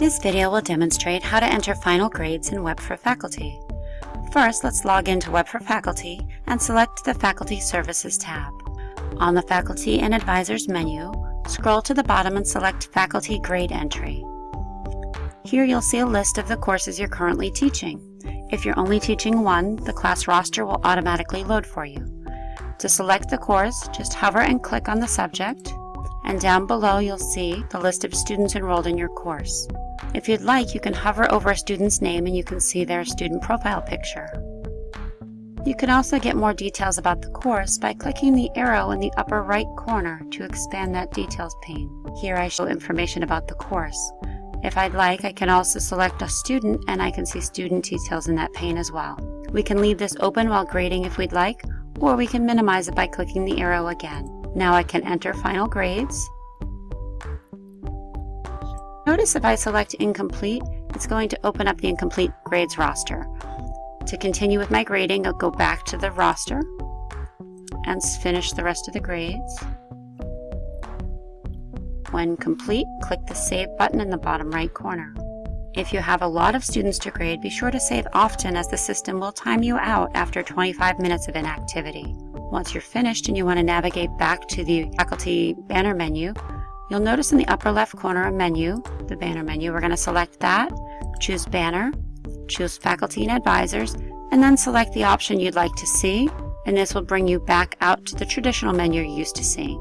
This video will demonstrate how to enter final grades in Web for Faculty. First, let's log into Web for Faculty and select the Faculty Services tab. On the Faculty and Advisors menu, scroll to the bottom and select Faculty Grade Entry. Here you'll see a list of the courses you're currently teaching. If you're only teaching one, the class roster will automatically load for you. To select the course, just hover and click on the subject, and down below you'll see the list of students enrolled in your course. If you'd like, you can hover over a student's name and you can see their student profile picture. You can also get more details about the course by clicking the arrow in the upper right corner to expand that details pane. Here I show information about the course. If I'd like, I can also select a student and I can see student details in that pane as well. We can leave this open while grading if we'd like, or we can minimize it by clicking the arrow again. Now I can enter final grades. Notice if I select incomplete, it's going to open up the incomplete grades roster. To continue with my grading, I'll go back to the roster and finish the rest of the grades. When complete, click the Save button in the bottom right corner. If you have a lot of students to grade, be sure to save often as the system will time you out after 25 minutes of inactivity. Once you're finished and you want to navigate back to the faculty banner menu, you'll notice in the upper left corner a menu, the banner menu. We're going to select that, choose banner, choose faculty and advisors, and then select the option you'd like to see, and this will bring you back out to the traditional menu you're used to seeing.